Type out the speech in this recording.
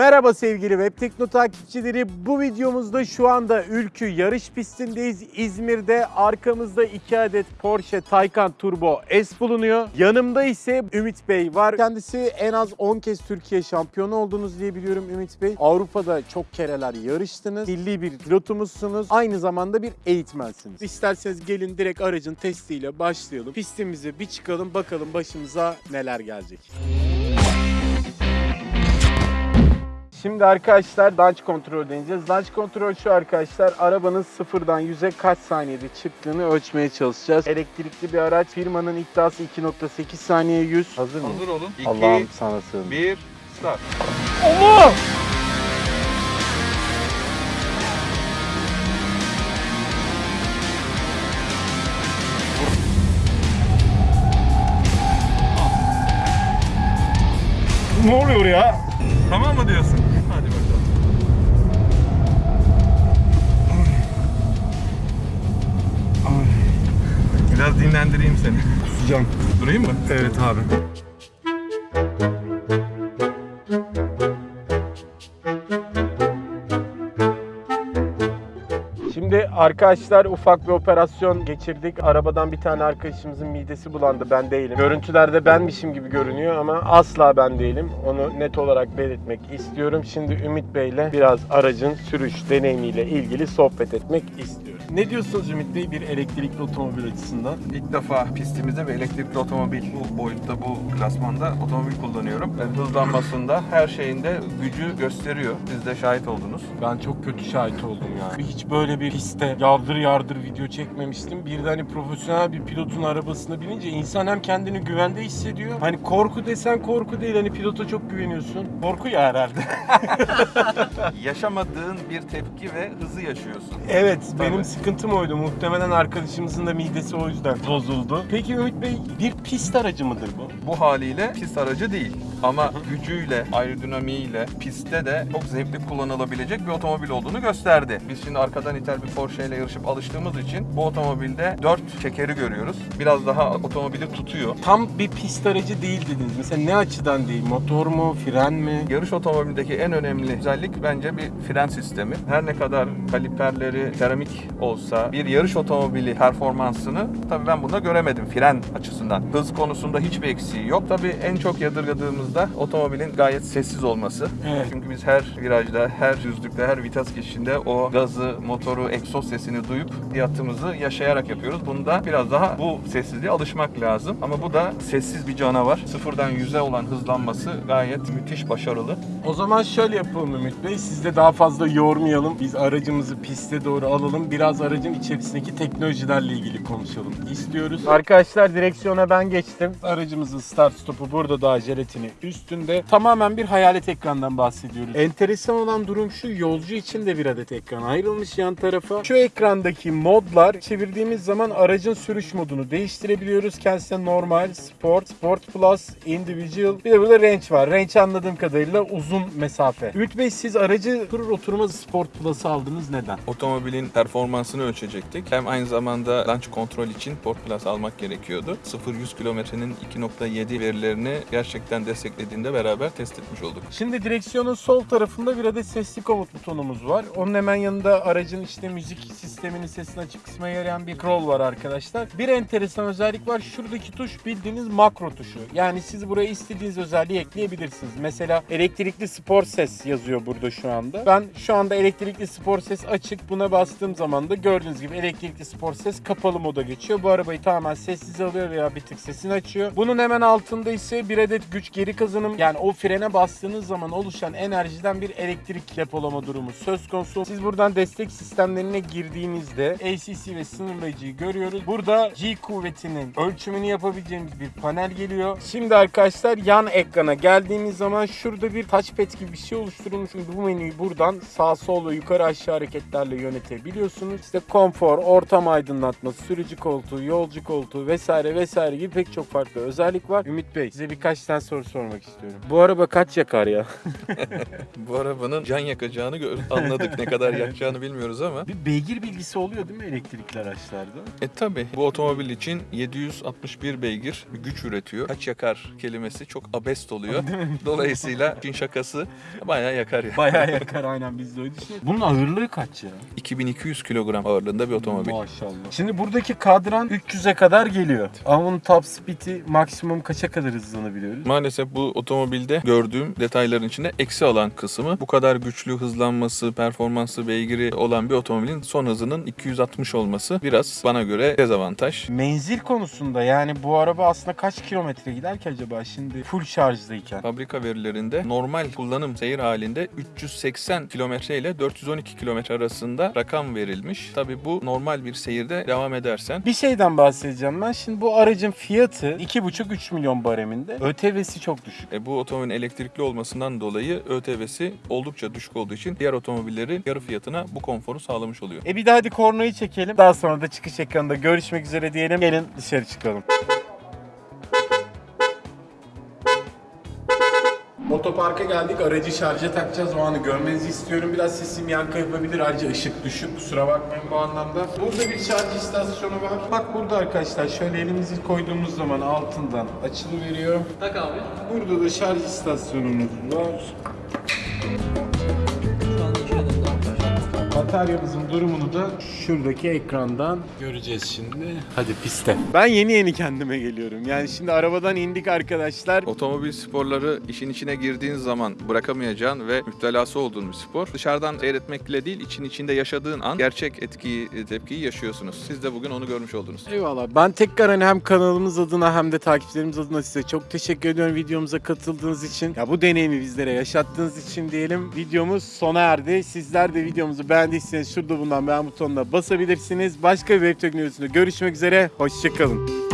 Merhaba sevgili Web Tekno takipçileri. Bu videomuzda şu anda Ülkü yarış pistindeyiz. İzmir'de arkamızda 2 adet Porsche Taycan Turbo S bulunuyor. Yanımda ise Ümit Bey var. Kendisi en az 10 kez Türkiye şampiyonu oldunuz diye biliyorum Ümit Bey. Avrupa'da çok kereler yarıştınız. Milli bir pilotumuzsunuz. Aynı zamanda bir eğitmensiniz. İsterseniz gelin direkt aracın testiyle başlayalım. Pistimize bir çıkalım bakalım başımıza neler gelecek. Şimdi arkadaşlar launch kontrol deneyeceğiz. Launch kontrol şu arkadaşlar. Arabanın sıfırdan 100'e kaç saniyede çıktığını ölçmeye çalışacağız. Elektrikli bir araç. Firmanın iddiası 2.8 saniye 100. Hazır mıyız? Hazır olun. 2, Allah'ım sana sığındım. 1, start. Allah! Ne oluyor ya? Tamam mı diyorsun? Biraz dinlendireyim seni. Kusacağım. Durayım mı? Evet abi. Şimdi arkadaşlar ufak bir operasyon geçirdik. Arabadan bir tane arkadaşımızın midesi bulandı. Ben değilim. Görüntülerde benmişim gibi görünüyor ama asla ben değilim. Onu net olarak belirtmek istiyorum. Şimdi Ümit Bey'le biraz aracın sürüş deneyimiyle ilgili sohbet etmek istiyorum. Ne diyorsunuz Ümit Bey bir elektrikli otomobil açısından? İlk defa pistimizde bir elektrikli otomobil bu boyutta, bu klasmanda otomobil kullanıyorum. Hızlanmasında her şeyinde gücü gösteriyor. Siz de şahit oldunuz. Ben çok kötü şahit oldum ya. Hiç böyle bir piste yardır yardır video çekmemiştim. Bir de hani profesyonel bir pilotun arabasına binince insan hem kendini güvende hissediyor. Hani korku desen korku değil. Hani pilota çok güveniyorsun. Korku ya herhalde. Yaşamadığın bir tepki ve hızı yaşıyorsun. evet benim Tabii. Sıkıntım oydu. Muhtemelen arkadaşımızın da midesi o yüzden bozuldu. Peki Ümit Bey bir pist aracı mıdır bu? Bu haliyle pist aracı değil. Ama gücüyle, aerodinamiğiyle pistte de çok zevkli kullanılabilecek bir otomobil olduğunu gösterdi. Biz şimdi arkadan iter bir Porsche ile yarışıp alıştığımız için bu otomobilde 4 çekeri görüyoruz. Biraz daha otomobili tutuyor. Tam bir pist aracı değil dediniz. Mesela ne açıdan değil? Motor mu? Fren mi? Yarış otomobilindeki en önemli özellik bence bir fren sistemi. Her ne kadar kaliperleri seramik olsa bir yarış otomobili performansını tabii ben bunda göremedim fren açısından. Hız konusunda hiçbir eksiği yok. Tabii en çok yadırgadığımızda otomobilin gayet sessiz olması. Evet. Çünkü biz her virajda, her düzlükte, her vites geçişinde o gazı, motoru, egzoz sesini duyup hayatımızı yaşayarak yapıyoruz. Bunda biraz daha bu sessizliğe alışmak lazım. Ama bu da sessiz bir canavar. Sıfırdan yüze olan hızlanması gayet müthiş başarılı. O zaman şöyle yapalım Ümit Bey. Siz de daha fazla yormayalım. Biz aracımızı piste doğru alalım. Biraz aracın içerisindeki teknolojilerle ilgili konuşalım istiyoruz. Arkadaşlar direksiyona ben geçtim. Aracımızın start stopu burada daha jelatini üstünde. Tamamen bir hayalet ekrandan bahsediyoruz. Enteresan olan durum şu. Yolcu için de bir adet ekran ayrılmış yan tarafa. Şu ekrandaki modlar çevirdiğimiz zaman aracın sürüş modunu değiştirebiliyoruz. Kendisine normal, sport, sport plus, individual. Bir de burada range var. Range anladığım kadarıyla uzun mesafe. Ümit Bey siz aracı oturur oturmaz sport plus'ı aldınız. Neden? Otomobilin performansını ölçecektik. Hem aynı zamanda launch kontrol için Port Plus almak gerekiyordu. 0-100 kilometrenin 2.7 verilerini gerçekten desteklediğinde beraber test etmiş olduk. Şimdi direksiyonun sol tarafında bir adet sesli komut butonumuz var. Onun hemen yanında aracın işte müzik sisteminin sesini açık kısma yarayan bir scroll var arkadaşlar. Bir enteresan özellik var. Şuradaki tuş bildiğiniz makro tuşu. Yani siz buraya istediğiniz özelliği ekleyebilirsiniz. Mesela elektrikli spor ses yazıyor burada şu anda. Ben şu anda elektrikli spor ses açık. Buna bastığım zaman da gördüğünüz gibi elektrikli spor ses kapalı moda geçiyor. Bu arabayı tamamen sessiz alıyor veya bir tık sesini açıyor. Bunun hemen altında ise bir adet güç geri kazanım. Yani o frene bastığınız zaman oluşan enerjiden bir elektrik depolama durumu söz konusu. Siz buradan destek sistemlerine girdiğinizde ACC ve sınırlayıcıyı görüyoruz. Burada G kuvvetinin ölçümünü yapabileceğimiz bir panel geliyor. Şimdi arkadaşlar yan ekrana geldiğimiz zaman şurada bir touchpad gibi bir şey oluşturulmuş. Şimdi bu menüyü buradan sağ sol yukarı aşağı hareketlerle yönetebiliyorsunuz. İşte konfor, ortam aydınlatması, sürücü koltuğu, yolcu koltuğu vesaire vesaire gibi pek çok farklı özellik var. Ümit Bey size birkaç tane soru sormak istiyorum. Bu araba kaç yakar ya? Bu arabanın can yakacağını gör- anladık. ne kadar yakacağını bilmiyoruz ama. Bir beygir bilgisi oluyor değil mi elektrikli araçlarda? E tabi bu otomobil için 761 beygir güç üretiyor. Kaç yakar kelimesi çok abest oluyor. Dolayısıyla işin şakası bayağı yakar ya. Bayağı yakar aynen biz de öyle düşünüyoruz. Bunun ağırlığı kaç ya? 2200 kilogram ağırlığında bir otomobil. Maşallah. Şimdi buradaki kadran 300'e kadar geliyor. Ama bunun top speed'i maksimum kaça kadar hızlanabiliyoruz? Maalesef bu otomobilde gördüğüm detayların içinde eksi alan kısmı bu kadar güçlü hızlanması, performansı, beygiri olan bir otomobilin son hızının 260 olması biraz bana göre dezavantaj. Menzil konusunda yani bu araba aslında kaç kilometre gider ki acaba şimdi full şarjdayken? Fabrika verilerinde normal kullanım seyir halinde 380 kilometre ile 412 kilometre arasında rakam verilmiş. Tabi bu normal bir seyirde devam edersen Bir şeyden bahsedeceğim ben. Şimdi bu aracın fiyatı 2,5-3 milyon bareminde. ÖTV'si çok düşük. e, bu otomobilin elektrikli olmasından dolayı ÖTV'si oldukça düşük olduğu için diğer otomobilleri yarı fiyatına bu konforu sağlamış oluyor. E bir de hadi kornayı çekelim. Daha sonra da çıkış ekranında görüşmek üzere diyelim. Gelin dışarı çıkalım. Otoparka geldik. Aracı şarja takacağız. O anı görmenizi istiyorum. Biraz sesim yankı yapabilir. Ayrıca ışık düşük. Kusura bakmayın bu anlamda. Burada bir şarj istasyonu var. Bak burada arkadaşlar şöyle elimizi koyduğumuz zaman altından açılıveriyor. Tak abi. Burada da şarj istasyonumuz var. Bataryamızın durumunu da şuradaki ekrandan göreceğiz şimdi. Hadi piste. Ben yeni yeni kendime geliyorum. Yani şimdi arabadan indik arkadaşlar. Otomobil sporları işin içine girdiğin zaman bırakamayacağın ve müptelası olduğun bir spor. Dışarıdan seyretmekle değil, için içinde yaşadığın an gerçek etkiyi, tepkiyi yaşıyorsunuz. Siz de bugün onu görmüş oldunuz. Eyvallah. Ben tekrar hani hem kanalımız adına hem de takipçilerimiz adına size çok teşekkür ediyorum videomuza katıldığınız için. Ya bu deneyimi bizlere yaşattığınız için diyelim. Videomuz sona erdi. Sizler de videomuzu beğendiyseniz şurada bulunan beğen butonuna basabilirsiniz. Başka bir web teknolojisinde görüşmek üzere. Hoşçakalın.